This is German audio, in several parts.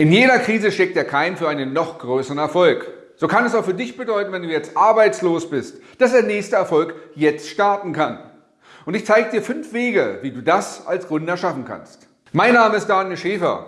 In jeder Krise steckt der Keim für einen noch größeren Erfolg. So kann es auch für dich bedeuten, wenn du jetzt arbeitslos bist, dass der nächste Erfolg jetzt starten kann. Und ich zeige dir fünf Wege, wie du das als Gründer schaffen kannst. Mein Name ist Daniel Schäfer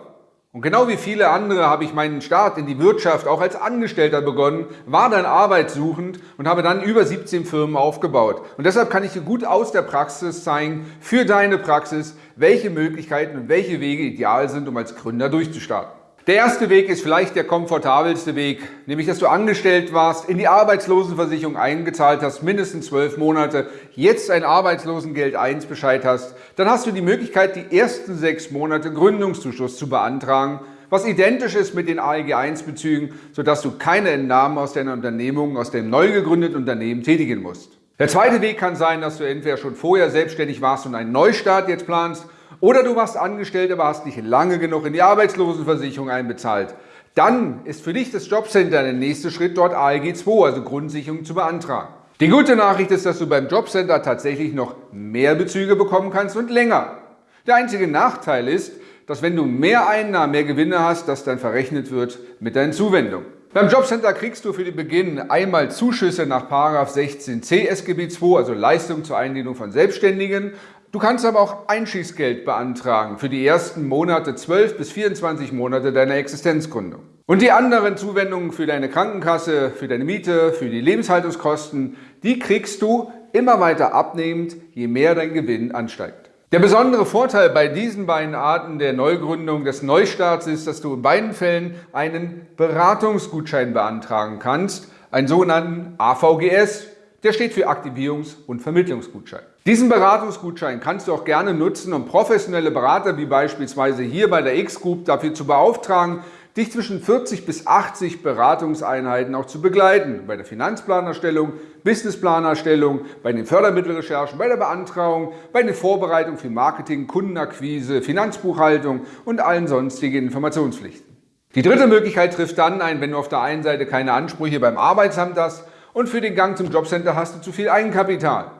und genau wie viele andere habe ich meinen Start in die Wirtschaft auch als Angestellter begonnen, war dann arbeitssuchend und habe dann über 17 Firmen aufgebaut. Und deshalb kann ich dir gut aus der Praxis zeigen, für deine Praxis, welche Möglichkeiten und welche Wege ideal sind, um als Gründer durchzustarten. Der erste Weg ist vielleicht der komfortabelste Weg, nämlich dass du angestellt warst, in die Arbeitslosenversicherung eingezahlt hast, mindestens zwölf Monate, jetzt ein Arbeitslosengeld 1 Bescheid hast, dann hast du die Möglichkeit, die ersten sechs Monate Gründungszuschuss zu beantragen, was identisch ist mit den AEG 1 Bezügen, sodass du keine Entnahmen aus deiner Unternehmung, aus dem neu gegründeten Unternehmen tätigen musst. Der zweite Weg kann sein, dass du entweder schon vorher selbstständig warst und einen Neustart jetzt planst oder du warst angestellt, aber hast nicht lange genug in die Arbeitslosenversicherung einbezahlt. Dann ist für dich das Jobcenter der nächste Schritt, dort ALG 2, also Grundsicherung, zu beantragen. Die gute Nachricht ist, dass du beim Jobcenter tatsächlich noch mehr Bezüge bekommen kannst und länger. Der einzige Nachteil ist, dass wenn du mehr Einnahmen, mehr Gewinne hast, das dann verrechnet wird mit deinen Zuwendungen. Beim Jobcenter kriegst du für den Beginn einmal Zuschüsse nach 16c SGB II, also Leistung zur Einlehnung von Selbstständigen, Du kannst aber auch Einschießgeld beantragen für die ersten Monate, 12 bis 24 Monate deiner Existenzgründung. Und die anderen Zuwendungen für deine Krankenkasse, für deine Miete, für die Lebenshaltungskosten, die kriegst du immer weiter abnehmend, je mehr dein Gewinn ansteigt. Der besondere Vorteil bei diesen beiden Arten der Neugründung des Neustarts ist, dass du in beiden Fällen einen Beratungsgutschein beantragen kannst, einen sogenannten AVGS, der steht für Aktivierungs- und Vermittlungsgutschein. Diesen Beratungsgutschein kannst du auch gerne nutzen, um professionelle Berater wie beispielsweise hier bei der X-Group dafür zu beauftragen, dich zwischen 40 bis 80 Beratungseinheiten auch zu begleiten. Bei der Finanzplanerstellung, Businessplanerstellung, bei den Fördermittelrecherchen, bei der Beantragung, bei der Vorbereitung für Marketing, Kundenakquise, Finanzbuchhaltung und allen sonstigen Informationspflichten. Die dritte Möglichkeit trifft dann ein, wenn du auf der einen Seite keine Ansprüche beim Arbeitsamt hast und für den Gang zum Jobcenter hast du zu viel Eigenkapital.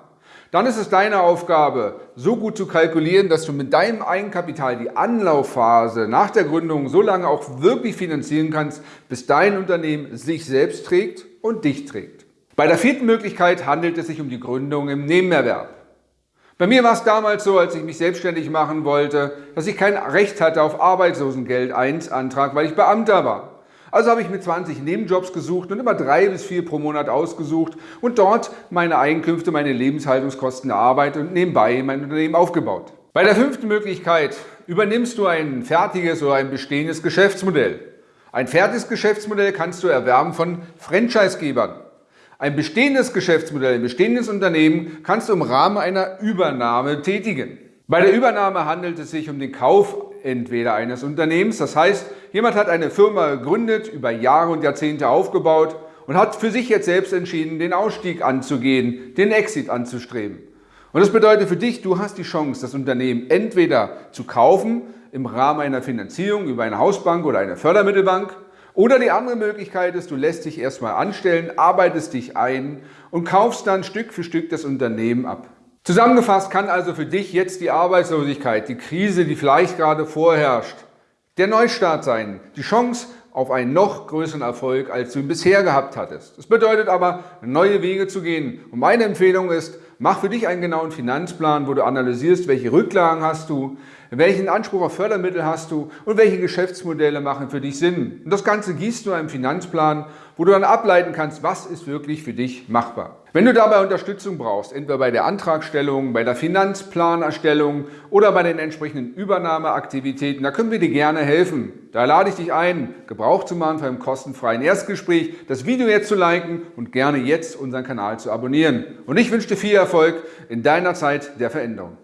Dann ist es deine Aufgabe, so gut zu kalkulieren, dass du mit deinem Eigenkapital die Anlaufphase nach der Gründung so lange auch wirklich finanzieren kannst, bis dein Unternehmen sich selbst trägt und dich trägt. Bei der vierten Möglichkeit handelt es sich um die Gründung im Nebenerwerb. Bei mir war es damals so, als ich mich selbstständig machen wollte, dass ich kein Recht hatte auf Arbeitslosengeld 1 Antrag, weil ich Beamter war. Also habe ich mir 20 Nebenjobs gesucht und immer drei bis vier pro Monat ausgesucht und dort meine Einkünfte, meine Lebenshaltungskosten erarbeitet und nebenbei mein Unternehmen aufgebaut. Bei der fünften Möglichkeit übernimmst du ein fertiges oder ein bestehendes Geschäftsmodell. Ein fertiges Geschäftsmodell kannst du erwerben von Franchisegebern. Ein bestehendes Geschäftsmodell, ein bestehendes Unternehmen kannst du im Rahmen einer Übernahme tätigen. Bei der Übernahme handelt es sich um den Kauf entweder eines Unternehmens, das heißt, jemand hat eine Firma gegründet, über Jahre und Jahrzehnte aufgebaut und hat für sich jetzt selbst entschieden, den Ausstieg anzugehen, den Exit anzustreben. Und das bedeutet für dich, du hast die Chance, das Unternehmen entweder zu kaufen im Rahmen einer Finanzierung über eine Hausbank oder eine Fördermittelbank oder die andere Möglichkeit ist, du lässt dich erstmal anstellen, arbeitest dich ein und kaufst dann Stück für Stück das Unternehmen ab. Zusammengefasst kann also für dich jetzt die Arbeitslosigkeit, die Krise, die vielleicht gerade vorherrscht, der Neustart sein, die Chance auf einen noch größeren Erfolg, als du ihn bisher gehabt hattest. Das bedeutet aber, neue Wege zu gehen. Und meine Empfehlung ist, mach für dich einen genauen Finanzplan, wo du analysierst, welche Rücklagen hast du, welchen Anspruch auf Fördermittel hast du und welche Geschäftsmodelle machen für dich Sinn. Und das Ganze gießt du einem Finanzplan, wo du dann ableiten kannst, was ist wirklich für dich machbar. Wenn du dabei Unterstützung brauchst, entweder bei der Antragstellung, bei der Finanzplanerstellung oder bei den entsprechenden Übernahmeaktivitäten, da können wir dir gerne helfen. Da lade ich dich ein, Gebrauch zu machen von einem kostenfreien Erstgespräch, das Video jetzt zu liken und gerne jetzt unseren Kanal zu abonnieren. Und ich wünsche dir viel Erfolg in deiner Zeit der Veränderung.